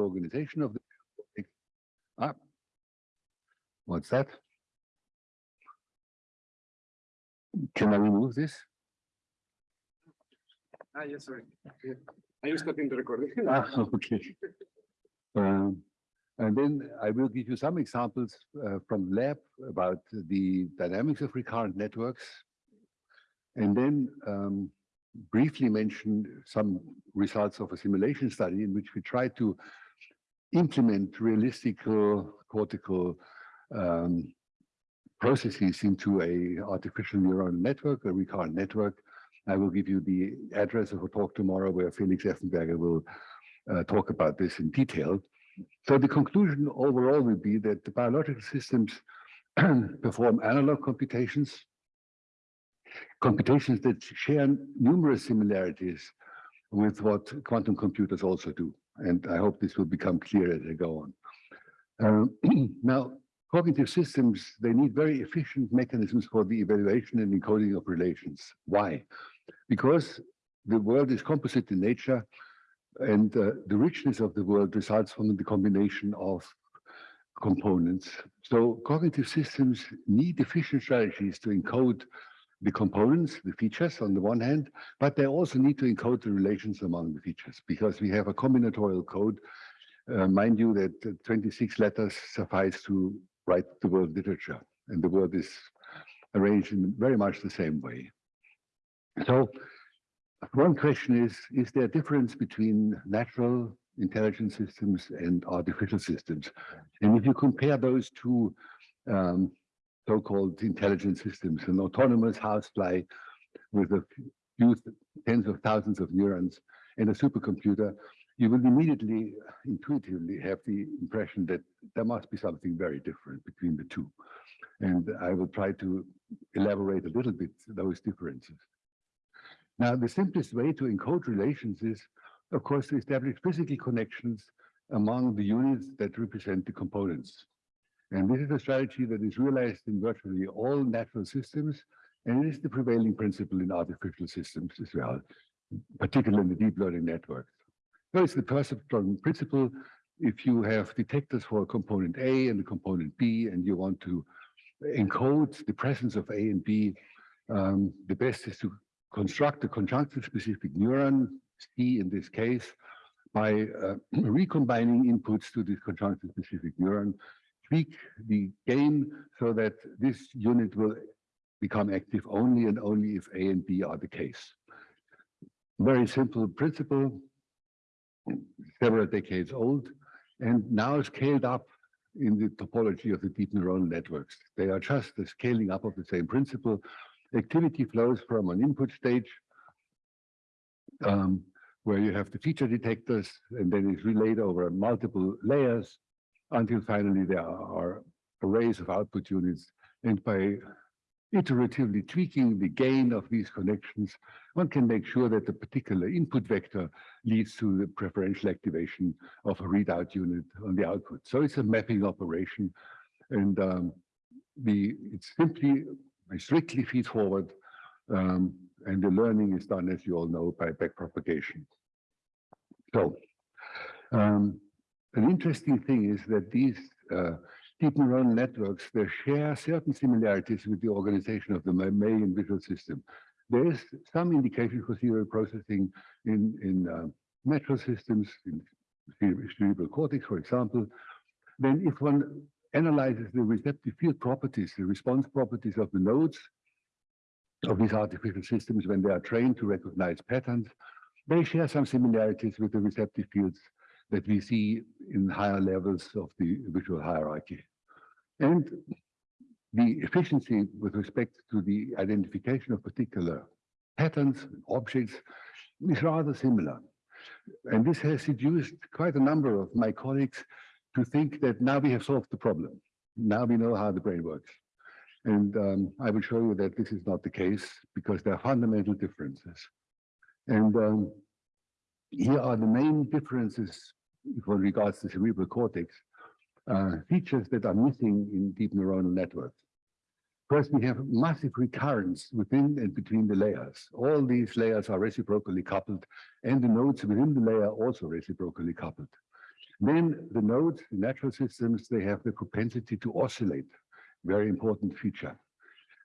organization of the ah, what's that? Can I remove this? Ah, yes, sorry. Yeah. I was stopping the recording. Ah, okay. Um, and then I will give you some examples uh, from lab about the dynamics of recurrent networks. And then um, briefly mention some results of a simulation study in which we try to implement realistic cortical um, processes into a artificial neural network, a recurrent network. I will give you the address of a talk tomorrow where Felix Effenberger will uh, talk about this in detail. So the conclusion overall will be that the biological systems perform analog computations, computations that share numerous similarities with what quantum computers also do. And I hope this will become clear as I go on. Um, now, cognitive systems, they need very efficient mechanisms for the evaluation and encoding of relations. Why? Because the world is composite in nature and uh, the richness of the world results from the combination of components. So cognitive systems need efficient strategies to encode the components, the features on the one hand, but they also need to encode the relations among the features because we have a combinatorial code. Uh, mind you that 26 letters suffice to write the world literature and the world is arranged in very much the same way. So one question is, is there a difference between natural intelligence systems and artificial systems? And if you compare those two um, so-called intelligent systems, an autonomous housefly with a few tens of thousands of neurons and a supercomputer, you will immediately, intuitively have the impression that there must be something very different between the two. And I will try to elaborate a little bit those differences. Now, the simplest way to encode relations is, of course, to establish physical connections among the units that represent the components. And this is a strategy that is realized in virtually all natural systems, and it is the prevailing principle in artificial systems as well, particularly in the deep learning networks. So it's the perceptron principle. If you have detectors for a component A and a component B, and you want to encode the presence of A and B, um, the best is to construct a conjunctive specific neuron, C in this case, by uh, recombining inputs to this conjunctive specific neuron, tweak the gain so that this unit will become active only and only if A and B are the case. Very simple principle, several decades old, and now scaled up in the topology of the deep neural networks. They are just the scaling up of the same principle activity flows from an input stage um, where you have the feature detectors and then it's relayed over multiple layers until finally there are arrays of output units. And by iteratively tweaking the gain of these connections, one can make sure that the particular input vector leads to the preferential activation of a readout unit on the output. So it's a mapping operation. And um, the it's simply strictly feed forward, um, and the learning is done, as you all know, by backpropagation. So, um, an interesting thing is that these uh, deep neural networks, they share certain similarities with the organization of the mammalian visual system. There is some indication for serial processing in, in uh, natural systems, in cerebral cortex, for example. Then if one analyzes the receptive field properties, the response properties of the nodes of these artificial systems when they are trained to recognize patterns. They share some similarities with the receptive fields that we see in higher levels of the visual hierarchy. And the efficiency with respect to the identification of particular patterns, objects, is rather similar. And this has seduced quite a number of my colleagues to think that now we have solved the problem. Now we know how the brain works. And um, I will show you that this is not the case because there are fundamental differences. And um, here are the main differences for regards to cerebral cortex, uh, features that are missing in deep neuronal networks. First, we have massive recurrence within and between the layers. All these layers are reciprocally coupled and the nodes within the layer also reciprocally coupled. Then the nodes, the natural systems, they have the propensity to oscillate, very important feature.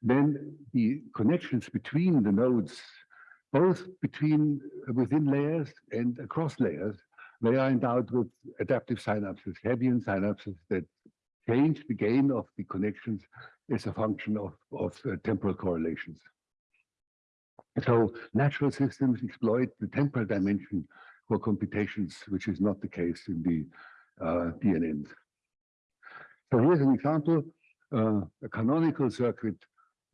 Then the connections between the nodes, both between within layers and across layers, they are endowed with adaptive synapses, Hebbian synapses that change the gain of the connections as a function of, of uh, temporal correlations. So natural systems exploit the temporal dimension for computations, which is not the case in the uh, DNNs. So here's an example, uh, a canonical circuit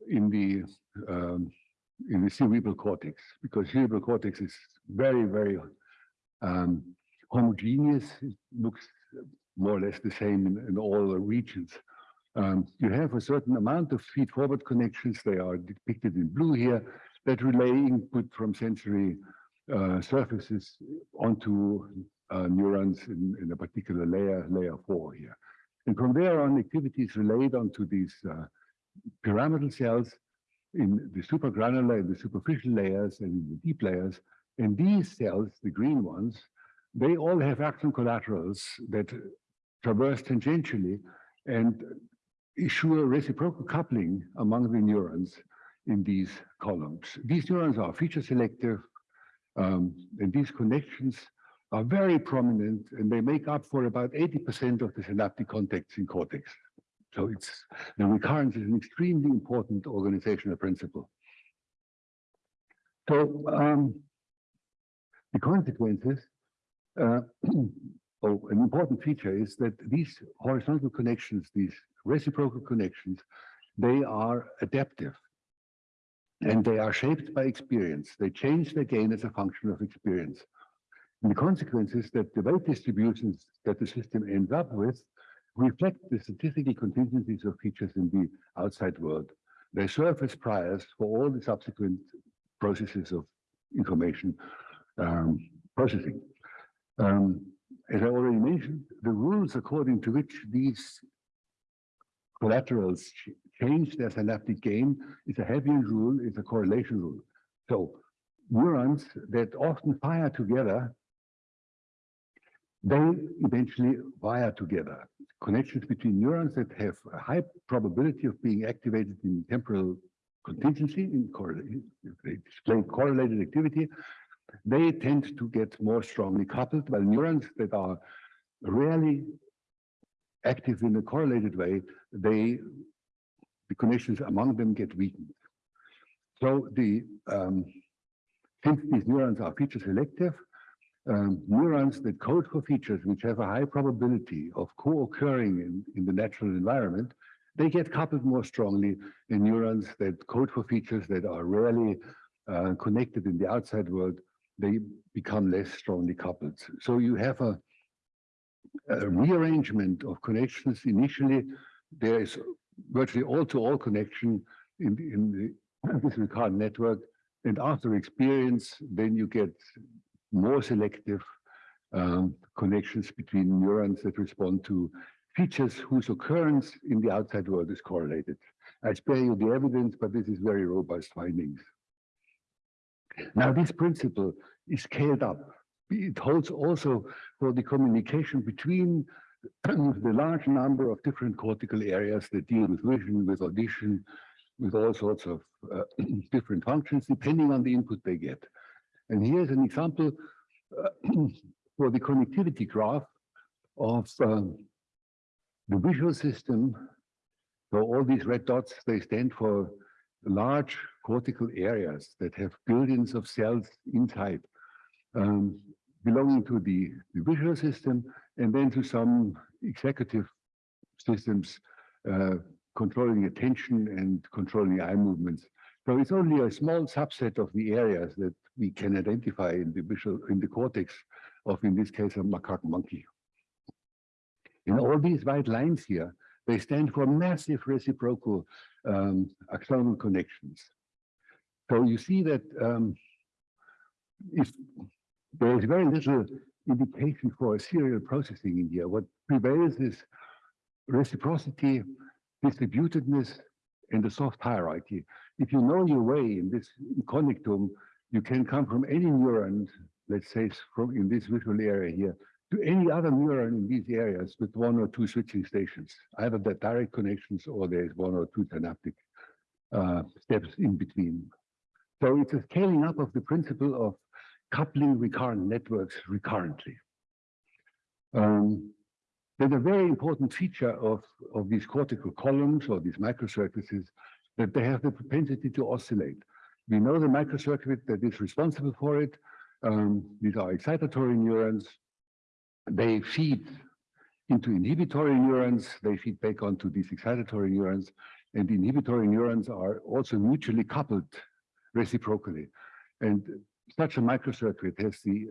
in the um, in the cerebral cortex, because cerebral cortex is very, very um, homogeneous. It looks more or less the same in, in all the regions. Um, you have a certain amount of feed-forward connections. They are depicted in blue here that relay input from sensory uh, surfaces onto uh, neurons in, in, a particular layer, layer four here. And from there on, activity is relayed onto these uh, pyramidal cells in the supragranular in the superficial layers and in the deep layers. And these cells, the green ones, they all have axon collaterals that traverse tangentially and issue reciprocal coupling among the neurons in these columns. These neurons are feature selective, um, and these connections are very prominent, and they make up for about 80% of the synaptic contacts in cortex. So it's the recurrence is an extremely important organizational principle. So um, the consequences, uh, oh, an important feature is that these horizontal connections, these reciprocal connections, they are adaptive and they are shaped by experience. They change their gain as a function of experience. And the consequence is that the weight distributions that the system ends up with reflect the statistical contingencies of features in the outside world. They serve as priors for all the subsequent processes of information um, processing. Um, as I already mentioned, the rules according to which these collaterals change their synaptic gain is a Hebbian rule, is a correlation rule. So neurons that often fire together, they eventually wire together. Connections between neurons that have a high probability of being activated in temporal contingency, in they display correlated activity, they tend to get more strongly coupled, while neurons that are rarely active in a correlated way, they the connections among them get weakened. So the um, since these neurons are feature selective, um, neurons that code for features which have a high probability of co-occurring in, in the natural environment, they get coupled more strongly in neurons that code for features that are rarely uh, connected in the outside world, they become less strongly coupled. So you have a, a rearrangement of connections. Initially, there is virtually all-to-all connection in, in the this recurrent network. And after experience, then you get more selective um, connections between neurons that respond to features whose occurrence in the outside world is correlated. I spare you the evidence, but this is very robust findings. Now, this principle is scaled up. It holds also for the communication between the large number of different cortical areas that deal with vision, with audition, with all sorts of uh, different functions, depending on the input they get. And here's an example uh, for the connectivity graph of um, the visual system. So all these red dots, they stand for large cortical areas that have billions of cells inside, um, belonging to the, the visual system and then to some executive systems uh, controlling attention and controlling eye movements. So it's only a small subset of the areas that we can identify in the visual, in the cortex of, in this case, a macaque monkey. And all these white lines here, they stand for massive reciprocal um, axonal connections. So you see that um, if there is very little indication for serial processing in here. What prevails is reciprocity, distributedness, and the soft hierarchy. If you know your way in this connectome, you can come from any neuron, let's say from in this visual area here, to any other neuron in these areas with one or two switching stations. Either the direct connections or there's one or two synaptic uh, steps in between. So it's a scaling up of the principle of coupling recurrent networks recurrently. Um, then a very important feature of, of these cortical columns or these microcircuits is that they have the propensity to oscillate. We know the microcircuit that is responsible for it. Um, these are excitatory neurons. They feed into inhibitory neurons. They feed back onto these excitatory neurons. And the inhibitory neurons are also mutually coupled reciprocally. And such a microcircuit has the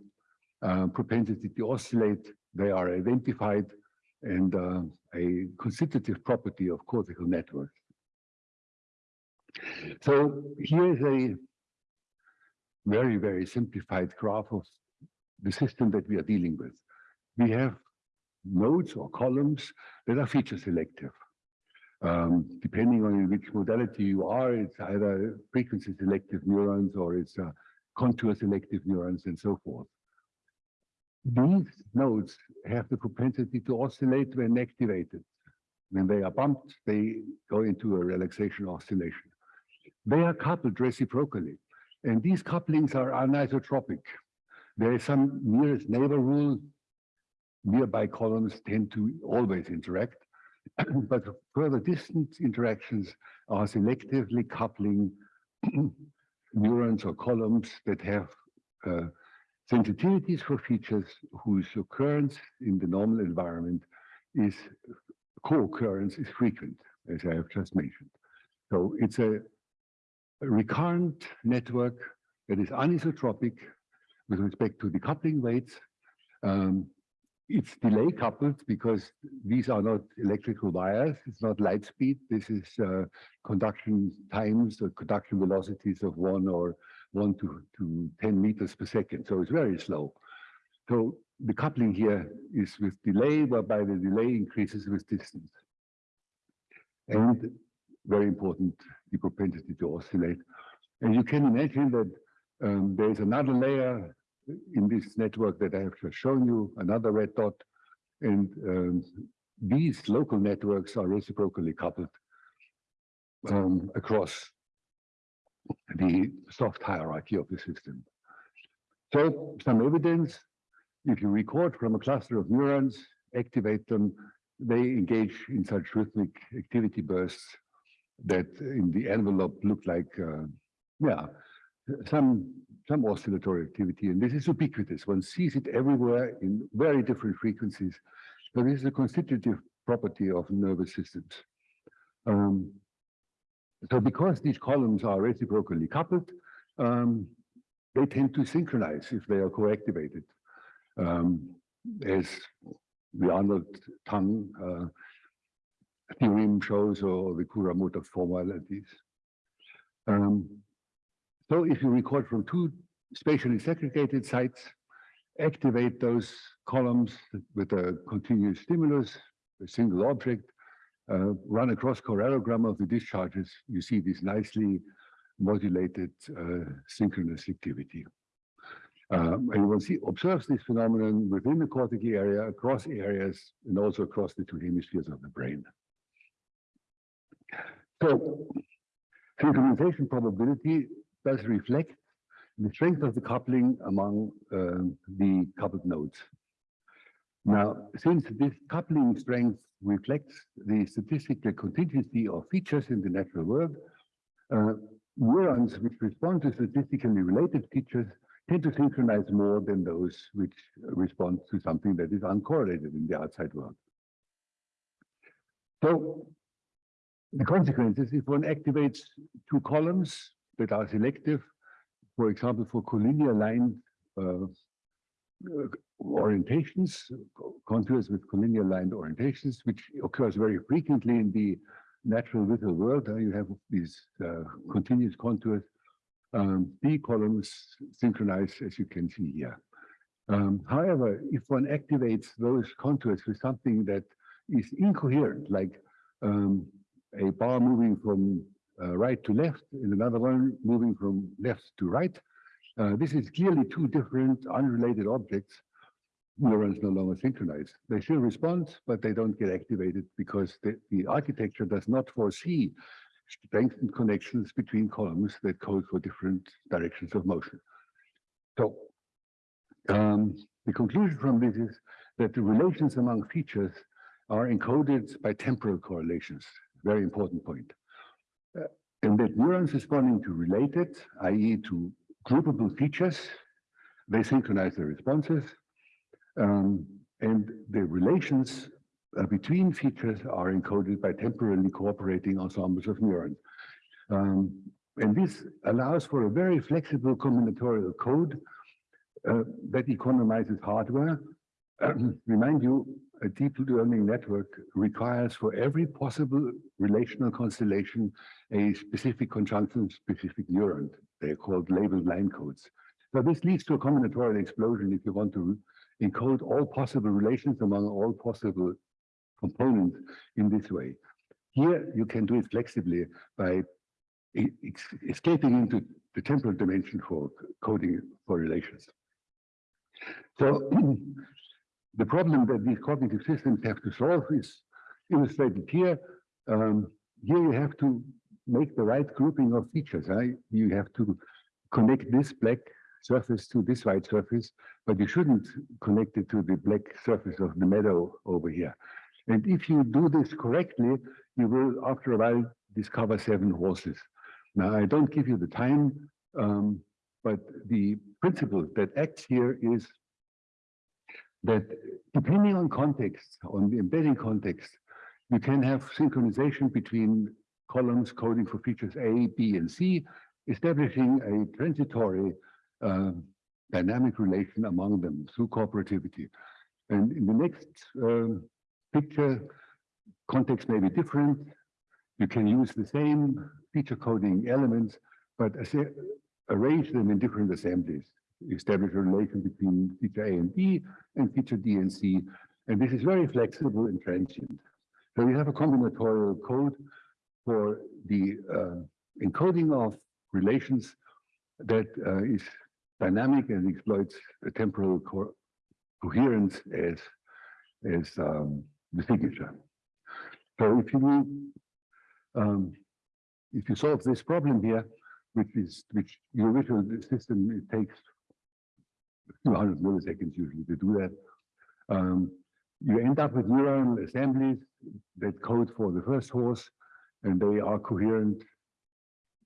uh, propensity to oscillate. They are identified and uh, a constitutive property of cortical networks. So here is a very, very simplified graph of the system that we are dealing with. We have nodes or columns that are feature selective. Um, depending on which modality you are, it's either frequency selective neurons or it's uh, contour selective neurons and so forth. These nodes have the propensity to oscillate when activated. When they are bumped, they go into a relaxation oscillation. They are coupled reciprocally, and these couplings are anisotropic. There is some nearest neighbor rule. Nearby columns tend to always interact, but further distant interactions are selectively coupling neurons or columns that have uh, sensitivities for features whose occurrence in the normal environment is co-occurrence is frequent, as I have just mentioned. So it's a recurrent network that is anisotropic with respect to the coupling weights. Um, it's delay coupled because these are not electrical wires. It's not light speed. This is uh, conduction times or conduction velocities of one or one to, to 10 meters per second. So it's very slow. So the coupling here is with delay, whereby the delay increases with distance. And very important, the propensity to oscillate. And you can imagine that um, there's another layer in this network that I have just shown you, another red dot. And um, these local networks are reciprocally coupled um, across the soft hierarchy of the system. So some evidence, if you record from a cluster of neurons, activate them, they engage in such rhythmic activity bursts that in the envelope look like, uh, yeah, some, some oscillatory activity. And this is ubiquitous. One sees it everywhere in very different frequencies. But this is a constitutive property of nervous systems. Um, so because these columns are reciprocally coupled, um, they tend to synchronize if they are co-activated. Um, as the Arnold tongue uh, theorem shows or the Kuramoto formalities. Um, so if you record from two spatially segregated sites, activate those columns with a continuous stimulus, a single object, uh, run a cross correlogram of the discharges, you see this nicely modulated uh, synchronous activity. Um, and one see, observes this phenomenon within the cortical area, across areas, and also across the two hemispheres of the brain. So synchronization probability does reflect the strength of the coupling among uh, the coupled nodes. Now, since this coupling strength reflects the statistical contingency of features in the natural world, uh, neurons which respond to statistically related features tend to synchronize more than those which respond to something that is uncorrelated in the outside world. So the consequences, if one activates two columns that are selective, for example, for collinear line uh, orientations, contours with collinear lined orientations, which occurs very frequently in the natural visual world. Uh, you have these uh, continuous contours. Um, the columns synchronize, as you can see here. Um, however, if one activates those contours with something that is incoherent, like um, a bar moving from uh, right to left and another one moving from left to right. Uh, this is clearly two different unrelated objects. neurons no longer synchronize. They still respond, but they don't get activated because the, the architecture does not foresee strengthened connections between columns that code for different directions of motion. So um, the conclusion from this is that the relations among features are encoded by temporal correlations. Very important point. Uh, and that neurons responding to related, i.e. to groupable features, they synchronize their responses. Um, and the relations uh, between features are encoded by temporally cooperating ensembles of neurons. Um, and this allows for a very flexible combinatorial code uh, that economizes hardware. remind you, a deep learning network requires for every possible relational constellation a specific conjunction specific neuron. They're called labeled line codes. So this leads to a combinatorial explosion if you want to encode all possible relations among all possible components in this way. Here you can do it flexibly by escaping into the temporal dimension for coding for relations. So the problem that these cognitive systems have to solve is illustrated here. Um, here you have to make the right grouping of features. Right? You have to connect this black surface to this white surface, but you shouldn't connect it to the black surface of the meadow over here. And if you do this correctly, you will, after a while, discover seven horses. Now, I don't give you the time, um, but the principle that acts here is that depending on context, on the embedding context, you can have synchronization between columns coding for features A, B, and C, establishing a transitory uh, dynamic relation among them through cooperativity. And in the next uh, picture, context may be different. You can use the same feature coding elements, but arrange them in different assemblies establish a relation between feature A and B and feature D and C. And this is very flexible and transient. So we have a combinatorial code for the uh, encoding of relations that uh, is dynamic and exploits temporal co coherence as, as um, the signature. So if you um, if you solve this problem here, which is which your visual system it takes 200 milliseconds usually to do that. Um, you end up with neuron assemblies that code for the first horse, and they are coherent.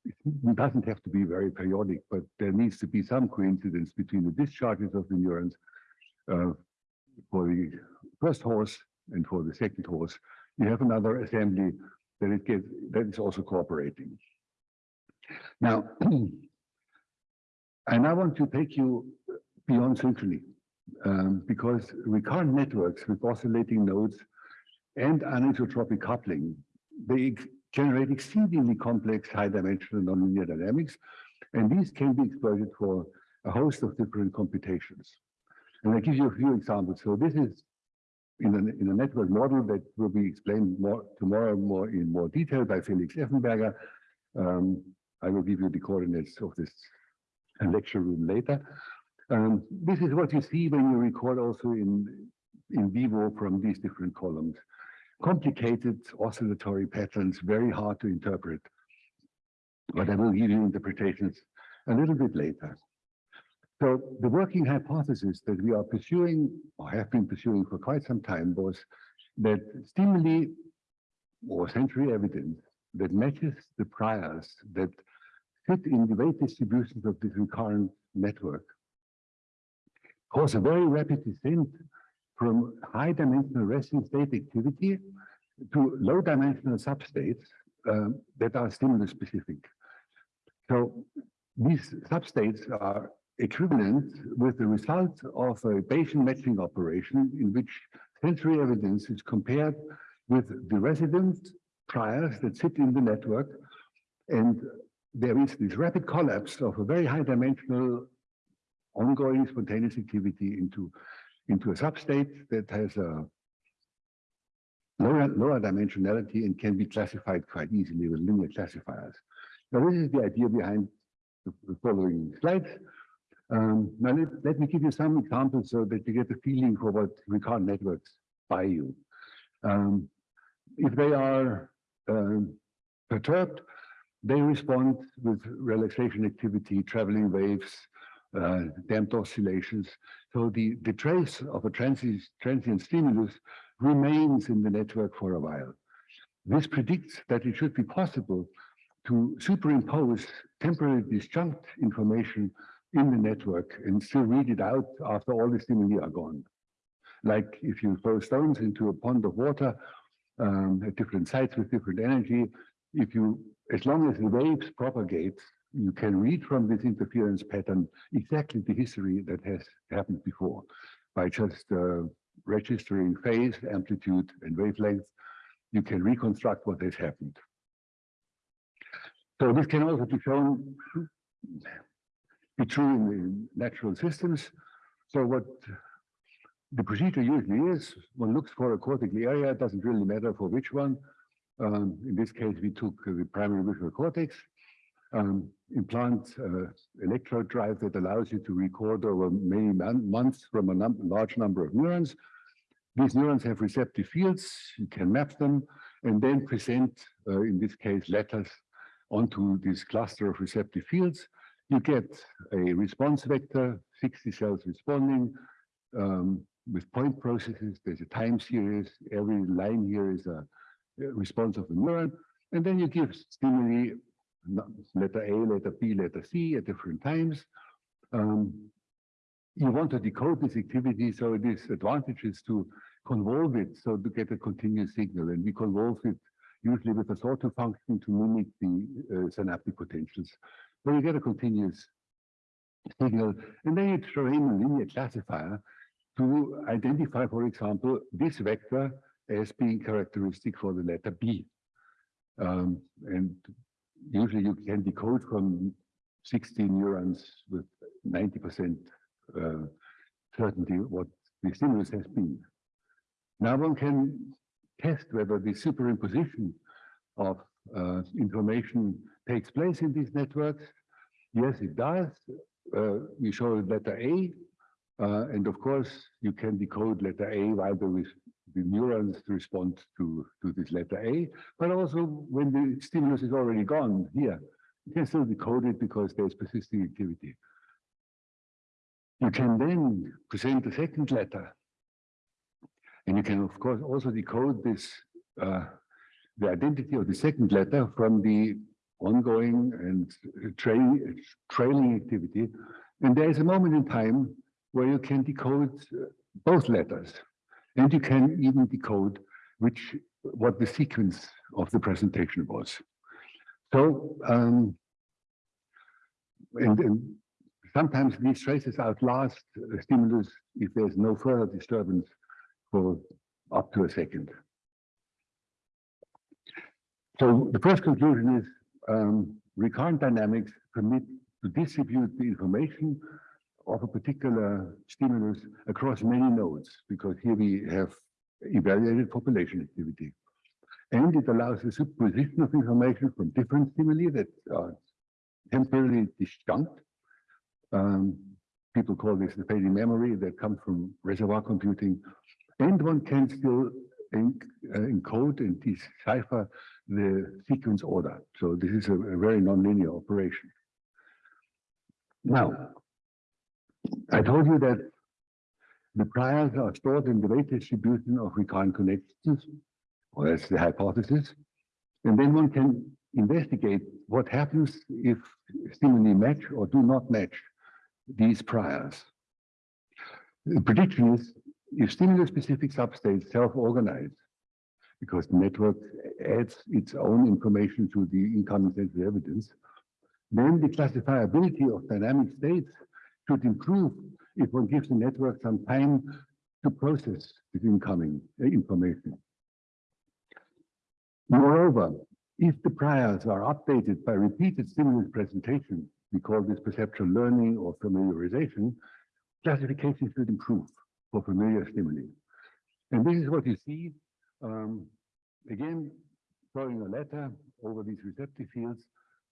It doesn't have to be very periodic, but there needs to be some coincidence between the discharges of the neurons uh, for the first horse and for the second horse. You have another assembly that it gets that is also cooperating. Now, and I want to take you beyond synchrony um, because recurrent networks with oscillating nodes and anisotropic coupling, they generate exceedingly complex high-dimensional nonlinear dynamics, and these can be exploited for a host of different computations. And I give you a few examples. So this is in a, in a network model that will be explained more tomorrow more in more detail by Felix Effenberger. Um, I will give you the coordinates of this lecture room later. Um, this is what you see when you record also in, in vivo from these different columns. Complicated oscillatory patterns, very hard to interpret. But I will give you interpretations a little bit later. So the working hypothesis that we are pursuing, or have been pursuing for quite some time, was that stimuli or sensory evidence that matches the priors that fit in the weight distributions of this recurrent network cause a very rapid descent from high dimensional resting state activity to low dimensional substates uh, that are stimulus specific. So these substates are equivalent with the result of a Bayesian matching operation in which sensory evidence is compared with the resident priors that sit in the network. And there is this rapid collapse of a very high dimensional ongoing spontaneous activity into, into a substate that has a lower, lower dimensionality and can be classified quite easily with linear classifiers. Now, this is the idea behind the following slides. Um, now let, let me give you some examples so that you get a feeling for what recurrent networks buy you. Um, if they are um, perturbed, they respond with relaxation activity, traveling waves, uh, damped oscillations. So the, the trace of a transient, transient stimulus remains in the network for a while. This predicts that it should be possible to superimpose temporary disjunct information in the network and still read it out after all the stimuli are gone. Like if you throw stones into a pond of water um, at different sites with different energy, if you, as long as the waves propagate, you can read from this interference pattern exactly the history that has happened before by just uh, registering phase, amplitude, and wavelength. You can reconstruct what has happened. So this can also be shown be true in the natural systems. So what the procedure usually is, one looks for a cortical area, it doesn't really matter for which one. Um, in this case, we took the primary visual cortex, um, implant uh, electrode drive that allows you to record over many months from a num large number of neurons. These neurons have receptive fields, you can map them, and then present, uh, in this case, letters onto this cluster of receptive fields. You get a response vector, 60 cells responding um, with point processes. There's a time series. Every line here is a, a response of a neuron. And then you give stimuli, letter A, letter B, letter C at different times. Um, you want to decode this activity, so this advantage is to convolve it, so to get a continuous signal. And we convolve it usually with a sawtooth function to mimic the uh, synaptic potentials. So you get a continuous signal, and then you throw in a linear classifier to identify, for example, this vector as being characteristic for the letter B. Um, and usually you can decode from 16 neurons with 90% uh, certainty what the stimulus has been. Now one can test whether the superimposition of uh, information takes place in these networks. Yes, it does. Uh, we show letter A, uh, and of course, you can decode letter A while the, the neurons respond to, to this letter A, but also when the stimulus is already gone here, you can still decode it because there's persisting activity. You can then present the second letter. And you can, of course, also decode this, uh, the identity of the second letter from the ongoing and tra trailing activity. And there is a moment in time where you can decode both letters. And you can even decode which what the sequence of the presentation was. So, um, and, and sometimes these traces outlast a stimulus if there's no further disturbance for up to a second. So the first conclusion is um, recurrent dynamics permit to distribute the information of a particular stimulus across many nodes, because here we have evaluated population activity. And it allows the superposition of information from different stimuli that are temporarily disjunct. Um, people call this the fading memory that comes from reservoir computing. And one can still enc uh, encode and decipher the sequence order. So this is a, a very nonlinear operation. Now, I told you that the priors are stored in the weight distribution of recurrent connections, or that's the hypothesis. And then one can investigate what happens if stimuli match or do not match these priors. The prediction is if stimulus-specific substates self-organize, because the network adds its own information to the incoming sensory evidence, then the classifiability of dynamic states should improve if one gives the network some time to process this incoming uh, information. Moreover, if the priors are updated by repeated stimulus presentation, we call this perceptual learning or familiarization, classification should improve for familiar stimuli. And this is what you see um, again, throwing a letter over these receptive fields.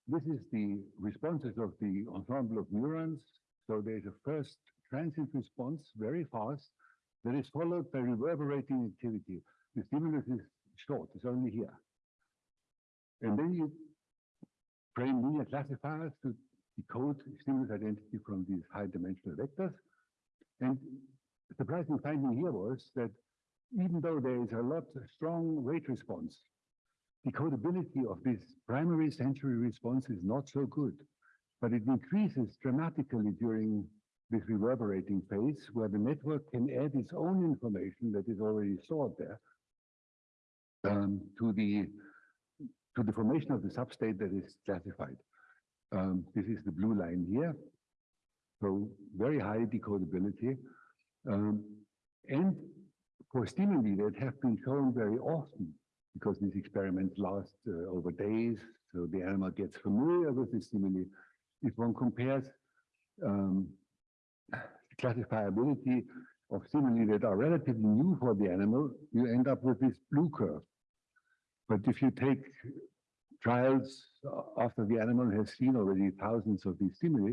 This is the responses of the ensemble of neurons So there's a first transient response, very fast, that is followed by reverberating activity. The stimulus is short, it's only here. And then you train linear classifiers to decode stimulus identity from these high dimensional vectors. And the surprising finding here was that even though there is a lot of strong rate response, decodability of this primary sensory response is not so good, but it increases dramatically during this reverberating phase where the network can add its own information that is already stored there um, to the to the formation of the substate that is classified. Um, this is the blue line here. So very high decodability. Um, and for stimuli that have been shown very often, because these experiments last uh, over days, so the animal gets familiar with the stimuli. If one compares um, classifiability of stimuli that are relatively new for the animal, you end up with this blue curve. But if you take trials after the animal has seen already thousands of these stimuli,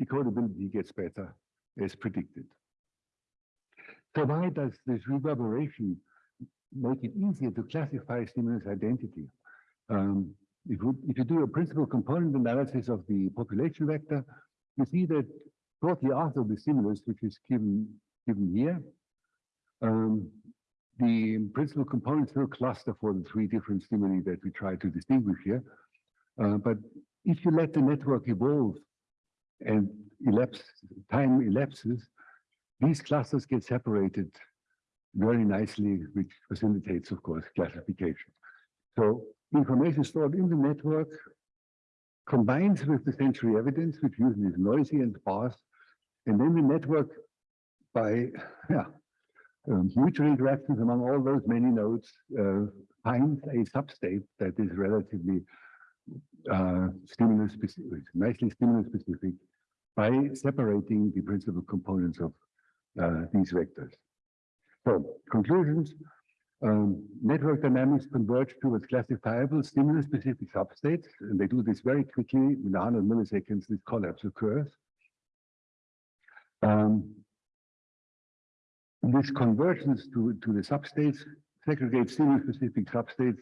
decodability gets better as predicted. So why does this reverberation make it easier to classify stimulus identity? Um, if, we, if you do a principal component analysis of the population vector, you see that shortly after the stimulus, which is given, given here, um, the principal components will cluster for the three different stimuli that we try to distinguish here. Uh, but if you let the network evolve and elapse, time elapses, these clusters get separated very nicely, which facilitates, of course, classification. So information stored in the network combines with the sensory evidence, which usually is noisy and sparse, and then the network by yeah, um, mutual interactions among all those many nodes uh, finds a substate that is relatively uh, stimulus specific, nicely stimulus specific by separating the principal components of uh, these vectors. So conclusions, um, network dynamics converge towards classifiable stimulus-specific substates, and they do this very quickly. In 100 milliseconds, this collapse occurs. Um, this convergence to, to the substates segregates stimulus-specific substates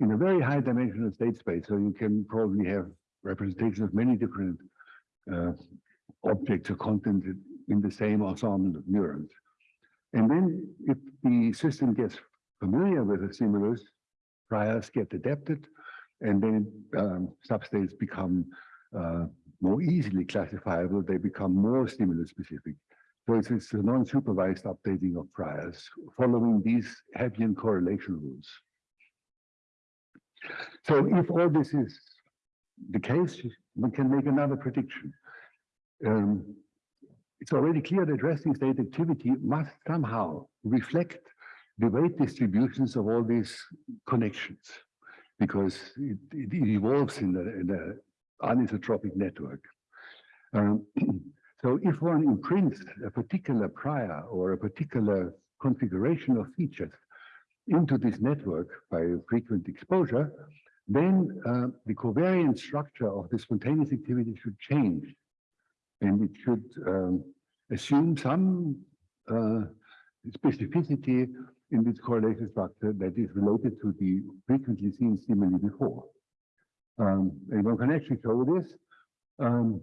in a very high dimensional state space. So you can probably have representation of many different uh, objects or content in the same ensemble of neurons. And then if the system gets familiar with the stimulus, priors get adapted, and then um, substates become uh, more easily classifiable. They become more stimulus specific. So it's, it's a non-supervised updating of priors following these Hebbian correlation rules. So if all this is the case, we can make another prediction. Um, it's already clear that resting state activity must somehow reflect the weight distributions of all these connections because it, it evolves in an anisotropic network. Um, so if one imprints a particular prior or a particular configuration of features into this network by frequent exposure, then uh, the covariant structure of the spontaneous activity should change and it should um, assume some uh, specificity in this correlation structure that is related to the frequently seen stimuli before. Um, and one can actually show this um,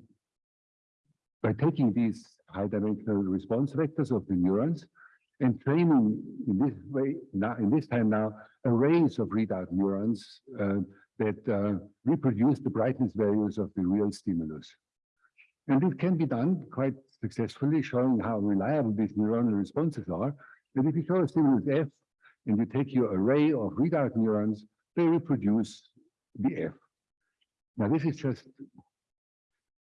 by taking these high dimensional response vectors of the neurons and training in this way now in this time now arrays of readout neurons uh, that uh, reproduce the brightness values of the real stimulus. And it can be done quite successfully, showing how reliable these neuronal responses are. And if you show a stimulus F, and you take your array of readout neurons, they reproduce the F. Now, this is just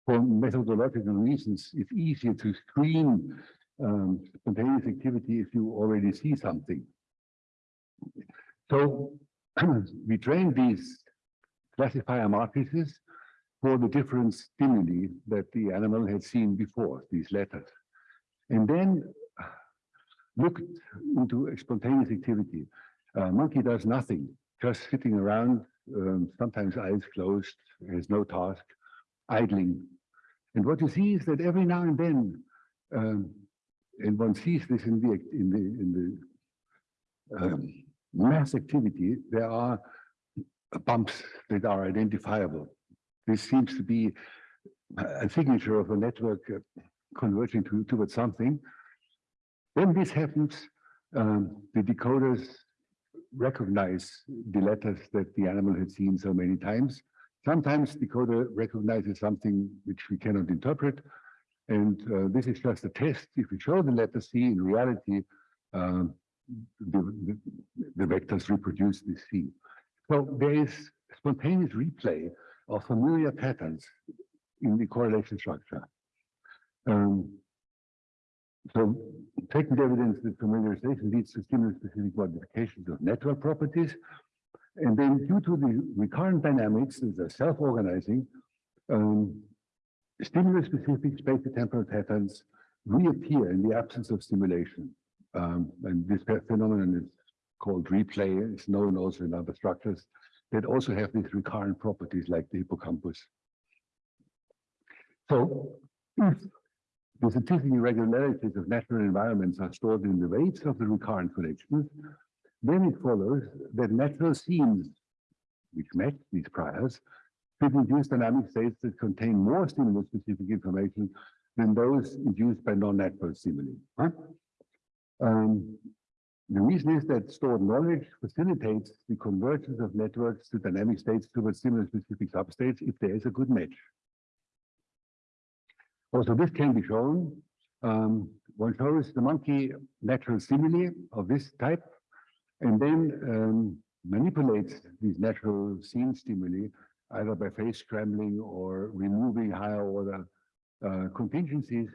for methodological reasons, it's easier to screen um, spontaneous activity if you already see something. So we train these classifier matrices for the different stimuli that the animal had seen before, these letters. And then looked into spontaneous activity. Uh, monkey does nothing, just sitting around, um, sometimes eyes closed, has no task, idling. And what you see is that every now and then, um, and one sees this in the, in the, in the um, mass activity, there are bumps that are identifiable. This seems to be a a signature of a network uh, converging to, towards something. When this happens, um, the decoders recognize the letters that the animal had seen so many times. Sometimes the decoder recognizes something which we cannot interpret. And uh, this is just a test. If we show the letter C in reality, um, the, the, the vectors reproduce this C. So there is spontaneous replay of familiar patterns in the correlation structure. Um, so taking the evidence that familiarization leads to stimulus-specific modifications of network properties. And then due to the recurrent dynamics, that are self-organizing, um, stimulus-specific spatial-temporal patterns reappear in the absence of stimulation. Um, and this phenomenon is called replay. It's known also in other structures that also have these recurrent properties like the hippocampus. So if the statistic irregularities of natural environments are stored in the weights of the recurrent connections, then it follows that natural scenes, which match these priors, should induce dynamic states that contain more stimulus-specific information than those induced by non-natural stimuli. huh? Um, the reason is that stored knowledge facilitates the convergence of networks to dynamic states towards similar specific substates if there is a good match. Also, this can be shown. Um, one shows the monkey natural stimuli of this type, and then um, manipulates these natural scene stimuli either by phase scrambling or removing higher order uh, contingencies,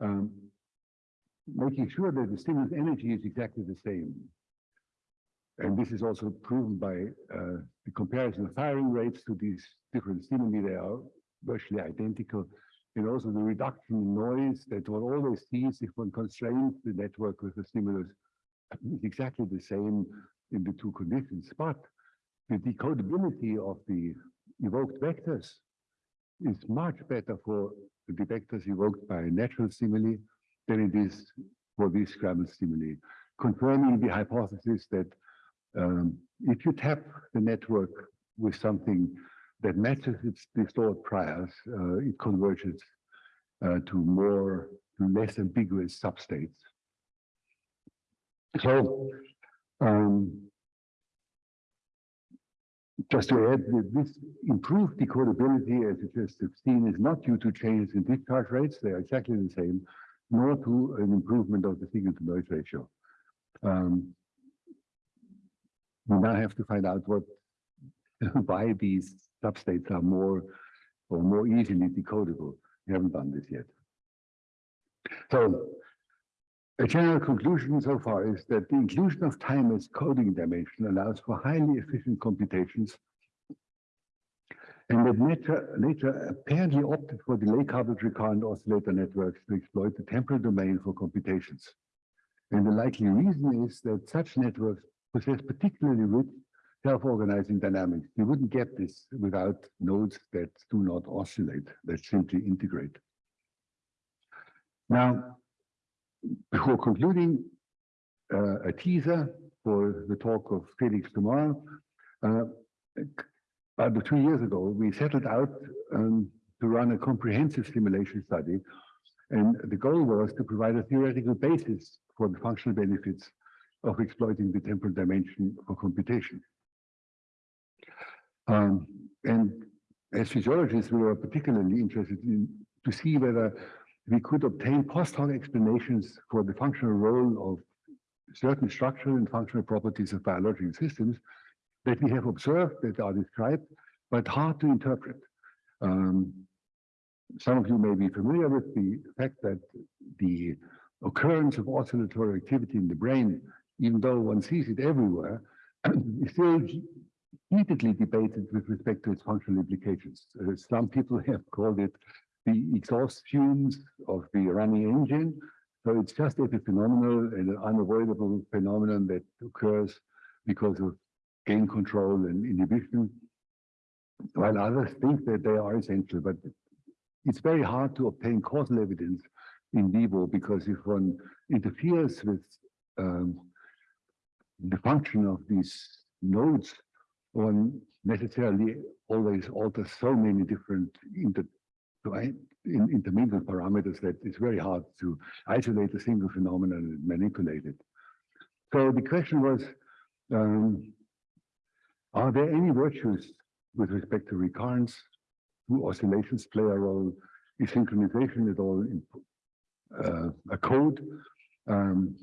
um, making sure that the stimulus energy is exactly the same. And this is also proven by uh, the comparison of firing rates to these different stimuli. They are virtually identical. And also the reduction in noise that one always sees if one constrains the network with the stimulus is exactly the same in the two conditions. But the decodability of the evoked vectors is much better for the vectors evoked by a natural stimuli than it is for these scrambled stimuli, confirming the hypothesis that um, if you tap the network with something that matches its stored priors, uh, it converges uh, to more, less ambiguous substates. So, um, just to add that this improved decodability, as you just have seen, is not due to changes in discharge rates. They are exactly the same, nor to an improvement of the signal to noise ratio. Um, we now have to find out what, why these substates are more or more easily decodable. We haven't done this yet. So a general conclusion so far is that the inclusion of time as coding dimension allows for highly efficient computations and that nature, nature apparently opted for delay coupled recurrent oscillator networks to exploit the temporal domain for computations. And the likely reason is that such networks possess particularly rich self-organizing dynamics. You wouldn't get this without nodes that do not oscillate, that simply integrate. Now, before concluding, uh, a teaser for the talk of Felix tomorrow. Uh, about two years ago, we settled out um, to run a comprehensive simulation study. And the goal was to provide a theoretical basis for the functional benefits of exploiting the temporal dimension for computation. Um, and as physiologists, we were particularly interested in to see whether we could obtain post hoc explanations for the functional role of certain structural and functional properties of biological systems that we have observed that are described, but hard to interpret. Um, some of you may be familiar with the fact that the occurrence of oscillatory activity in the brain, even though one sees it everywhere, is still heatedly debated with respect to its functional implications. Uh, some people have called it the exhaust fumes of the running engine. So it's just epiphenomenal and an unavoidable phenomenon that occurs because of gain control and inhibition, while others think that they are essential. But it's very hard to obtain causal evidence in vivo because if one interferes with um, the function of these nodes, one necessarily always alters so many different inter in, parameters that it's very hard to isolate a single phenomenon and manipulate it. So the question was, um, are there any virtues with respect to recurrence? Do oscillations play a role? Is synchronization at all in, uh, a code? Um,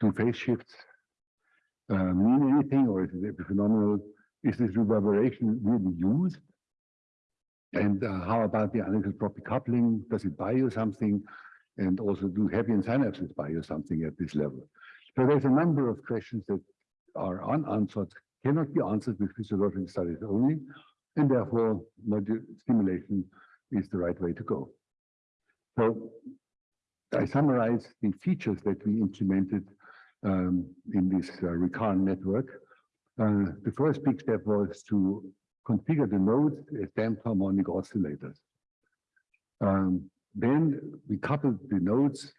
do phase shifts uh, mean anything or is it phenomenal? Is this reverberation really used? And uh, how about the anisotropic coupling? Does it buy you something? And also do Hebbian synapses buy you something at this level? So there's a number of questions that are unanswered, cannot be answered with physiological studies only, and therefore module stimulation is the right way to go. So I summarize the features that we implemented um, in this uh, recurrent network. Uh, the first big step was to configure the nodes as damped harmonic oscillators. Um, then we coupled the nodes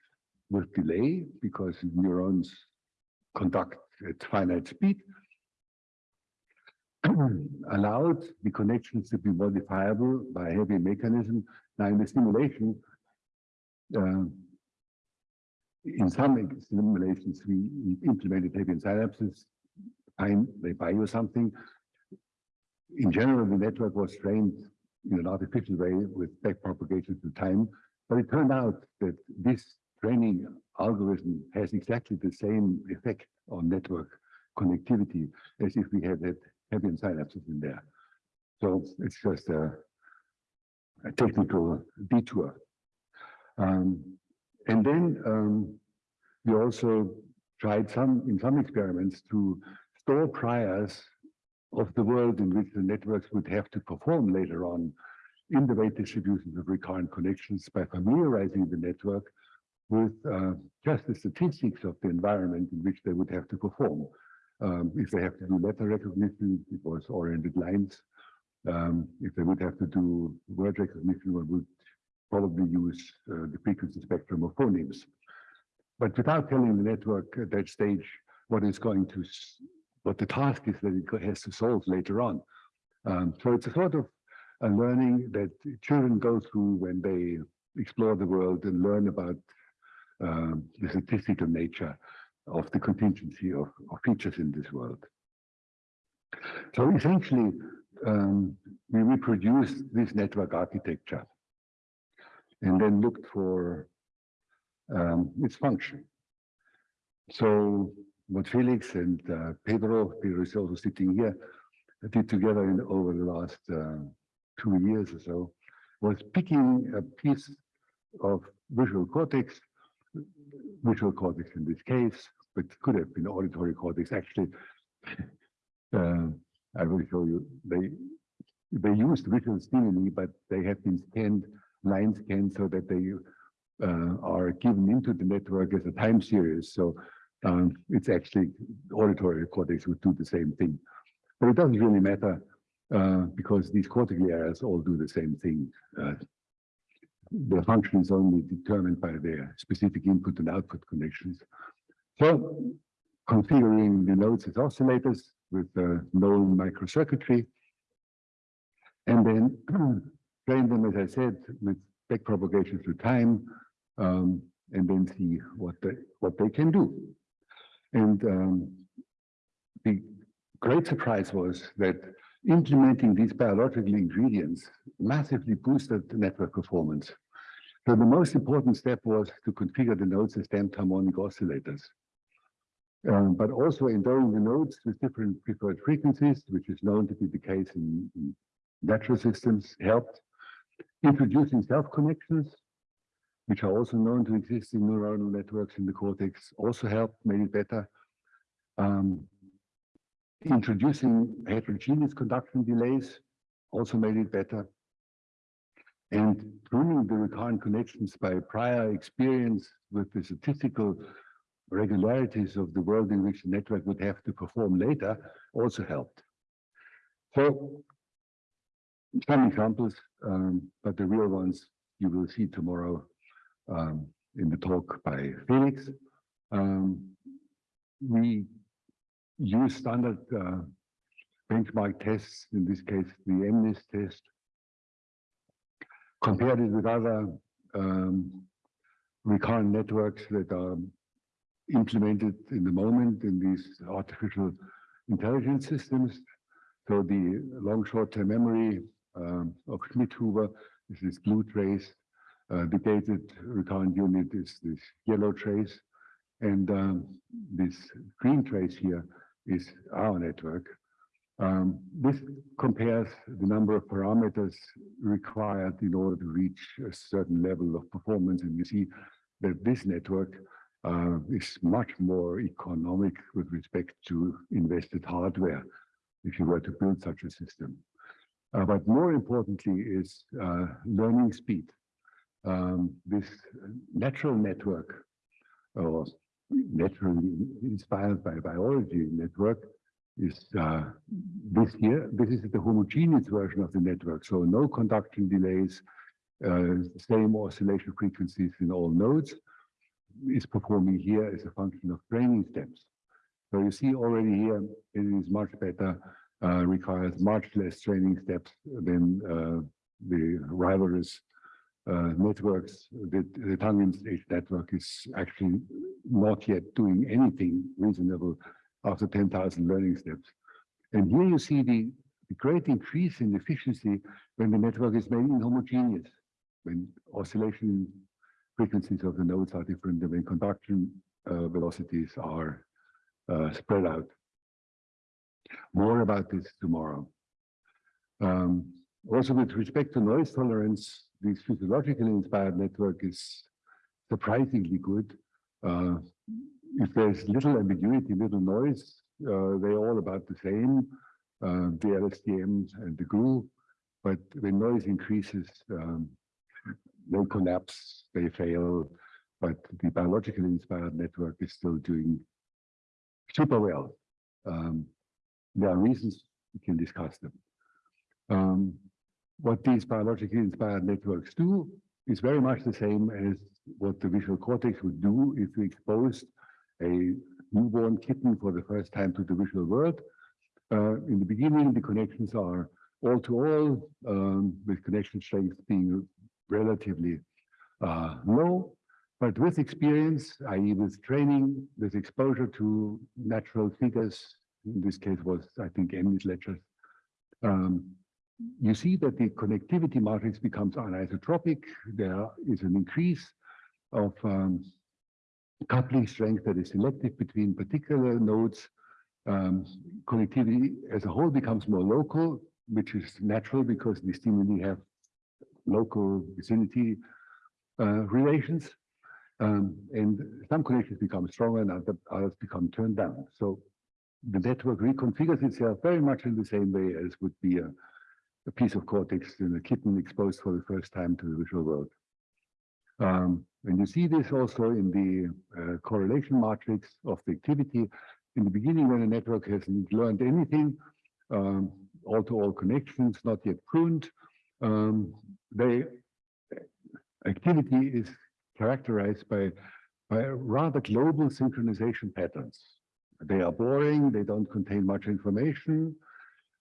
with delay because neurons conduct at finite speed, allowed the connections to be modifiable by Hebbian mechanism. Now in the simulation, uh, in some simulations, we implemented Hebbian synapses, time they buy you something. In general, the network was trained in an artificial way with backpropagation through time, but it turned out that this training algorithm has exactly the same effect on network connectivity as if we had had Hebbian synapses in there. So it's just a, a technical detour. Um, and then um, we also tried some in some experiments to store priors of the world in which the networks would have to perform later on in the weight distributions of recurrent connections by familiarizing the network with uh, just the statistics of the environment in which they would have to perform. Um, if they have to do letter recognition, it was oriented lines. Um, if they would have to do word recognition, one would probably use uh, the frequency spectrum of phonemes. But without telling the network at that stage what is going to, what the task is that it has to solve later on. Um, so it's a sort of a learning that children go through when they explore the world and learn about um, the statistical nature of the contingency of, of, features in this world. So essentially, um, we reproduced this network architecture and then looked for um, its function. So what Felix and uh, Pedro, Pedro is also sitting here, did together in, over the last uh, two years or so, was picking a piece of visual cortex, visual cortex in this case, but could have been auditory cortex. Actually, uh, I will show you. They they used visual stimuli, but they have been scanned, line scanned, so that they uh, are given into the network as a time series. So um, it's actually auditory cortex would do the same thing. But it doesn't really matter uh, because these cortical areas all do the same thing. Uh, the function is only determined by their specific input and output connections. So configuring the nodes as oscillators with uh, known microcircuitry, and then train them, as I said, with back propagation through time, um, and then see what they what they can do. And um, the great surprise was that implementing these biological ingredients massively boosted the network performance. So the most important step was to configure the nodes as damped harmonic oscillators. Um, but also endowing the nodes with different preferred frequencies, which is known to be the case in, in natural systems, helped. Introducing self-connections, which are also known to exist in neuronal networks in the cortex, also helped, made it better. Um, introducing heterogeneous conduction delays also made it better. And pruning the recurrent connections by prior experience with the statistical regularities of the world in which the network would have to perform later also helped. So some examples, um, but the real ones you will see tomorrow um, in the talk by Felix. Um, we use standard uh, benchmark tests, in this case, the MNIST test, compared it with other um, recurrent networks that are implemented in the moment in these artificial intelligence systems. So the long short-term memory um, of Schmidhuber is this blue trace. Uh, the gated recurrent unit is this yellow trace. And um, this green trace here is our network. Um, this compares the number of parameters required in order to reach a certain level of performance. And you see that this network uh, is much more economic with respect to invested hardware if you were to build such a system. Uh, but more importantly is uh, learning speed. Um, this natural network or naturally inspired by biology network is uh, this here. This is the homogeneous version of the network. So no conduction delays, uh, same oscillation frequencies in all nodes is performing here as a function of training steps. So you see already here, it is much better, uh, requires much less training steps than uh, the rivalrous networks. The, the Tangens network is actually not yet doing anything reasonable after 10,000 learning steps. And here you see the, the great increase in efficiency when the network is made inhomogeneous, when oscillation frequencies of the nodes are different when conduction uh, velocities are uh, spread out. More about this tomorrow. Um, also, with respect to noise tolerance, this physiologically inspired network is surprisingly good. Uh, if there's little ambiguity, little noise, uh, they're all about the same, uh, the LSTMs and the GRU. But when noise increases, um, they collapse, they fail, but the biologically inspired network is still doing super well. Um, there are reasons we can discuss them. Um, what these biologically inspired networks do is very much the same as what the visual cortex would do if we exposed a newborn kitten for the first time to the visual world. Uh, in the beginning, the connections are all to all, um, with connection strength being relatively uh, low. But with experience, i.e. with training, with exposure to natural figures, in this case was, I think, MNIST lectures, um, you see that the connectivity matrix becomes anisotropic. There is an increase of um, coupling strength that is selective between particular nodes. Um, connectivity as a whole becomes more local, which is natural because the stimuli have local vicinity uh, relations. Um, and some connections become stronger and other, others become turned down. So the network reconfigures itself very much in the same way as would be a, a piece of cortex in a kitten exposed for the first time to the visual world. Um, and you see this also in the uh, correlation matrix of the activity. In the beginning, when a network hasn't learned anything, um, all-to-all -all connections, not yet pruned, um, they activity is characterized by, by rather global synchronization patterns. They are boring, they don't contain much information.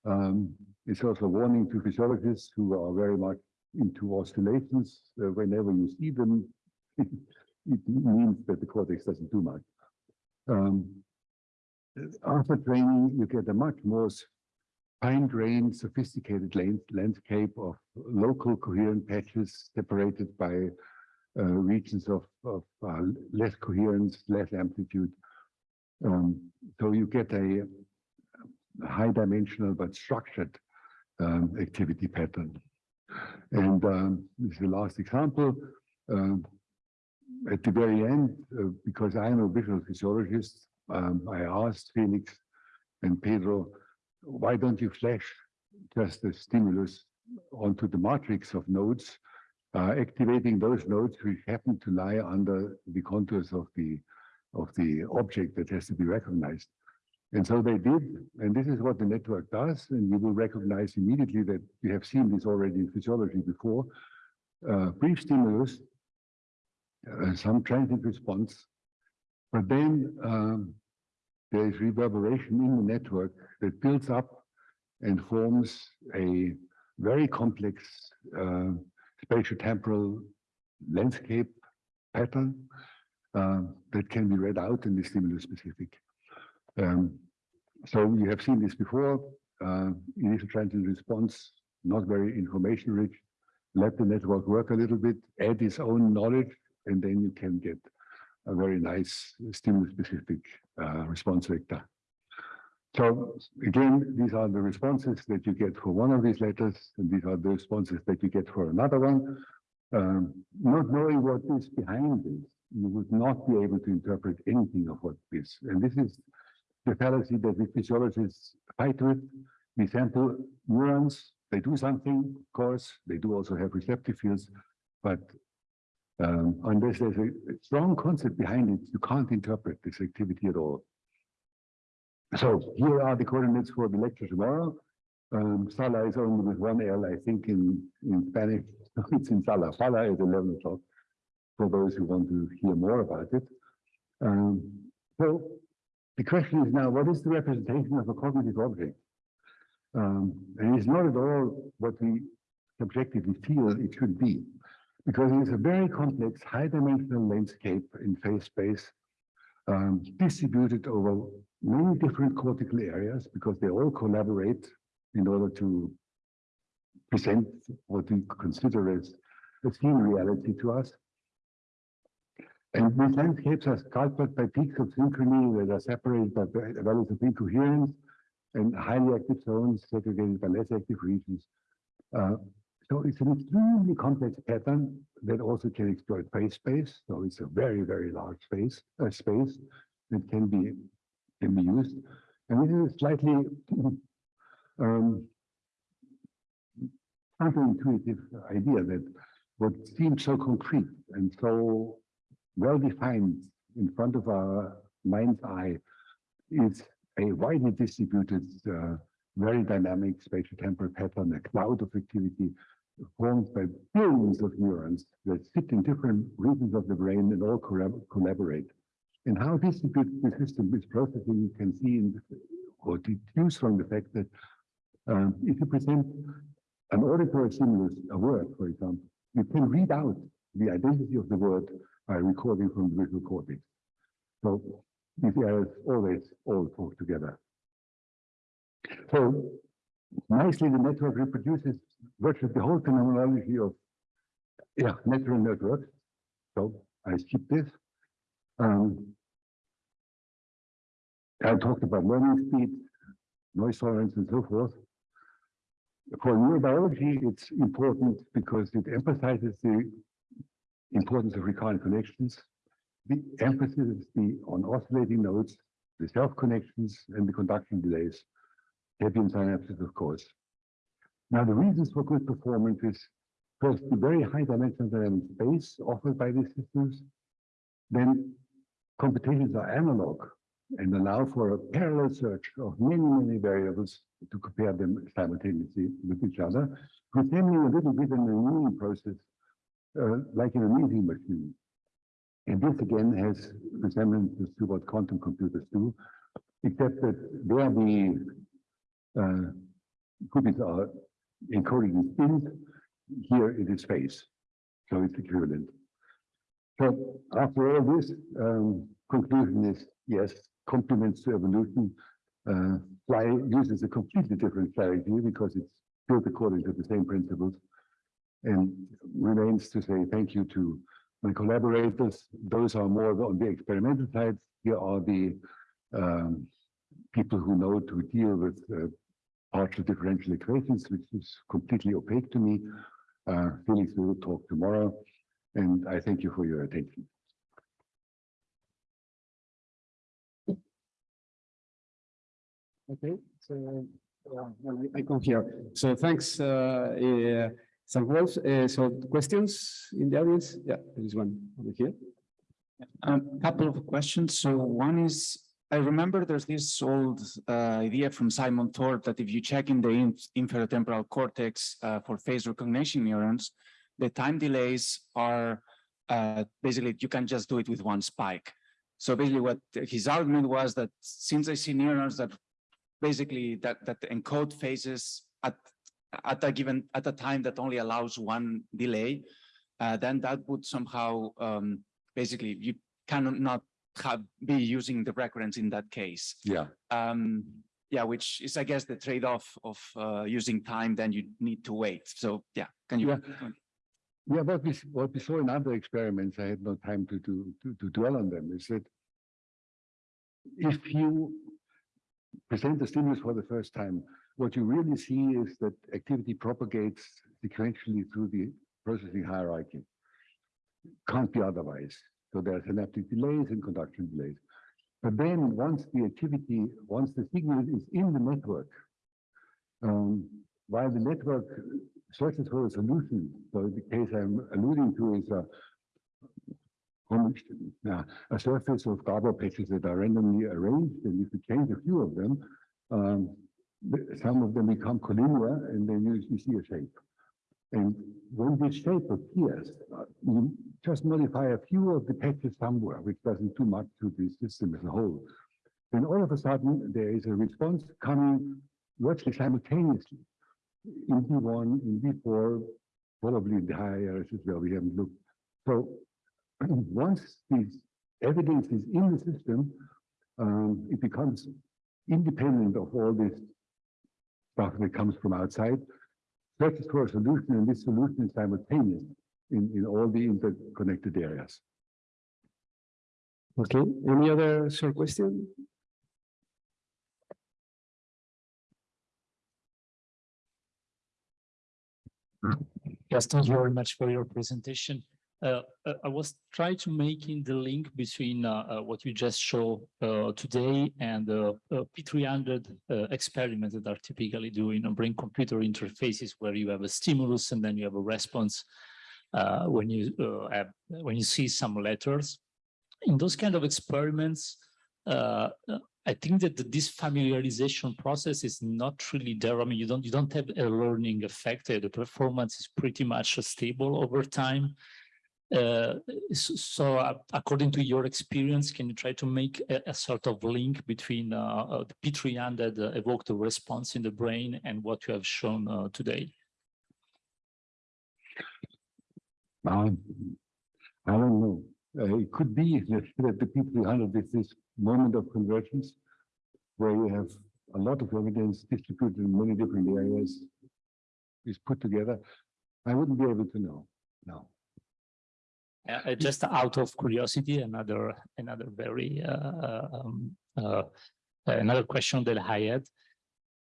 Um, it's also a warning to physiologists who are very much into oscillations. Uh, whenever you see them, it means that the cortex doesn't do much. Um, after training, you get a much more fine-grained, sophisticated landscape of local coherent patches separated by uh, regions of, of uh, less coherence, less amplitude. Um, so you get a, a high dimensional but structured um, activity pattern. And um, this is the last example. Um, at the very end, uh, because I am a visual physiologist, um, I asked Felix and Pedro why don't you flash just the stimulus onto the matrix of nodes, uh, activating those nodes which happen to lie under the contours of the of the object that has to be recognized. And so they did, and this is what the network does, and you will recognize immediately that we have seen this already in physiology before. uh, brief stimulus, uh, some transient response, but then um, there is reverberation in the network that builds up and forms a very complex uh, spatial temporal landscape pattern uh, that can be read out in the stimulus specific. Um, so you have seen this before, uh, initial transient response, not very information rich. Let the network work a little bit, add its own knowledge, and then you can get a very nice stimulus specific uh, response vector. So again, these are the responses that you get for one of these letters, and these are the responses that you get for another one. Um, not knowing what is behind this, you would not be able to interpret anything of what is. And this is the fallacy that the physiologists fight with. We sample neurons, they do something, of course, they do also have receptive fields, but um, unless there's a strong concept behind it, you can't interpret this activity at all. So here are the coordinates for the lecture tomorrow. Um, Sala is only with one L, I think, in, in Spanish. It's in Sala. Sala is 11 o'clock for those who want to hear more about it. Um, so the question is now, what is the representation of a cognitive object? Um, and it's not at all what we subjectively feel it should be, because it is a very complex, high-dimensional landscape in phase space, um, distributed over many different cortical areas, because they all collaborate in order to present what we consider as a seen reality to us. And these landscapes are sculpted by peaks of synchrony that are separated by va- values of incoherence and highly active zones segregated by less active regions. Uh, so it's an extremely complex pattern that also can exploit phase space. So it's a very, very large space, uh, space that can be can be used. And this is a slightly um, counterintuitive idea that what seems so concrete and so well defined in front of our mind's eye is a widely distributed, uh, very dynamic spatial temporal pattern, a cloud of activity formed by billions of neurons that sit in different regions of the brain and all collaborate. And how distributed the system is processing, you can see in or deduce from the fact that um, if you present an auditory stimulus, a word, for example, you can read out the identity of the word by recording from the visual cortex. So these areas always all talk together. So nicely, the network reproduces virtually the whole phenomenology of yeah, natural networks. So I skip this. Um, I talked about learning speed, noise tolerance, and so forth. For neurobiology, it's important because it emphasizes the importance of recurrent connections. The emphasis is the on oscillating nodes, the self-connections, and the conduction delays. Hebbian synapses, of course. Now, the reasons for good performance is first the very high dimensional dynamic space offered by these systems. Then computations are analog and allow for a parallel search of many, many variables to compare them simultaneously with each other, resembling a little bit in the annealing process, uh, like in a meeting machine. And this again has resemblances to what quantum computers do, except that there the uh, qubits are encoded in spins. Here it is phase, so it's equivalent. So after all this, um, conclusion is yes, compliments to evolution. Uh, fly uses a completely different strategy because it's built according to the same principles. And remains to say thank you to my collaborators. Those are more on the experimental side. Here are the um, people who know to deal with uh, partial differential equations, which is completely opaque to me. Uh, Felix will talk tomorrow, and I thank you for your attention. Okay, so uh, I I come here. So thanks, uh, Sam Uh, so questions in the audience? Yeah, there is one over here. A Um, couple of questions. So one is, I remember there's this old uh, idea from Simon Thorpe that if you check in the in- inferotemporal cortex uh, for face recognition neurons, the time delays are uh, basically you can just do it with one spike. So basically what his argument was that since I see neurons that basically that that encode phases at at a given at a time that only allows one delay, uh, then that would somehow um, basically you cannot not have be using the recurrence in that case. Yeah, Um, yeah, which is, I guess, the trade-off of uh, using time, then you need to wait. So, yeah, can you? Yeah. yeah, what we, what we saw in other experiments, I had no time to, to, to, to dwell on them, is that if you present the stimulus for the first time, what you really see is that activity propagates sequentially through the processing hierarchy. Can't be otherwise. So there are synaptic delays and conduction delays. But then once the activity, once the signal is in the network, um, while the network searches for a solution, so the case I'm alluding to is a a surface of Gabor patches that are randomly arranged, and if you change a few of them, um, some of them become collinear, and then you, you see a shape. And when this shape appears, uh, you just modify a few of the patches somewhere, which doesn't do much to the system as a whole. Then all of a sudden, there is a response coming virtually simultaneously in V1, in V4, probably in the higher areas as well. We haven't looked. So once this evidence is in the system, um, it becomes independent of all this that comes from outside. Searches for a solution, and this solution is simultaneous in, in all the interconnected areas. Okay, any other short question? Yes, thank you very much for your presentation. Uh, uh, I was trying to making the link between uh, uh, what you just showed uh, today and the uh, P300 uh, experiments that are typically doing on brain-computer interfaces where you have a stimulus and then you have a response when you have, when you see some letters. In those kind of experiments, I think that the- this familiarization process is not really there. I mean, you don't you don't have a learning effect. The performance is pretty much stable over time. Uh, so uh, according to your experience, can you try to make a, a sort of link between uh, uh, the P300 uh, evoked response in the brain and what you have shown today? Um, I don't know. It could be that that the P three hundred is this moment of convergence where you have a lot of evidence distributed in many different areas is put together. I wouldn't be able to know. No. Uh, uh, just out of curiosity, another another very uh, uh, um, uh, another question that I had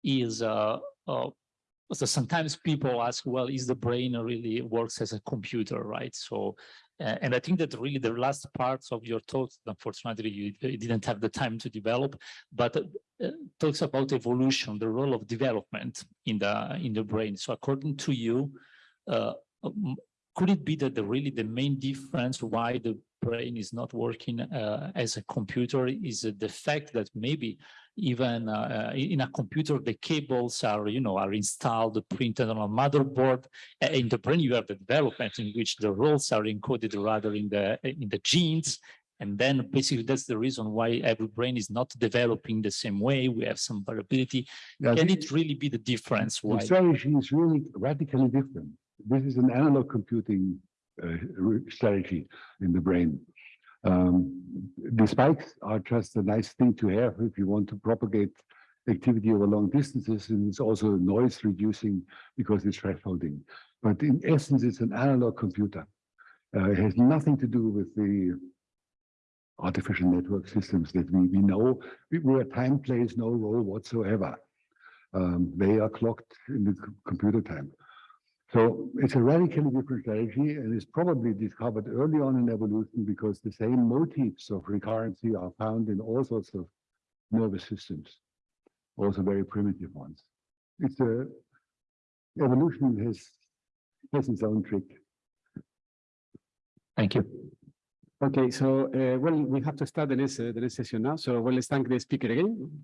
is uh, uh, so sometimes people ask, well, is the brain really works as a computer, right? So, uh, and I think that really the last parts of your talk, unfortunately, you, you didn't have the time to develop, but uh, uh, talks about evolution, the role of development in the in the brain. So, according to you, uh, could it be that the really the main difference why the brain is not working uh, as a computer is uh, the fact that maybe even uh, uh, in a computer the cables are you know are installed printed on a motherboard in the brain you have the development in which the roles are encoded rather in the in the genes. And then basically that's the reason why every brain is not developing the same way. We have some variability. Yeah, can the- it really be the difference The why strategy is really radically different. This is an analog computing uh, strategy in the brain. Um, the spikes are just a nice thing to have if you want to propagate activity over long distances, and it's also noise reducing because it's thresholding. But in essence, it's an analog computer. Uh, it has nothing to do with the artificial network systems that we, we know, we- where time plays no role whatsoever. Um, they are clocked in the computer time. So it's a radically different strategy and is probably discovered early on in evolution because the same motifs of recurrency are found in all sorts of nervous systems, also very primitive ones. It's a evolution has has its own trick. thank you Okay, so, uh, well, we have to start the next, uh, the next session now. So, well, let's thank the speaker again.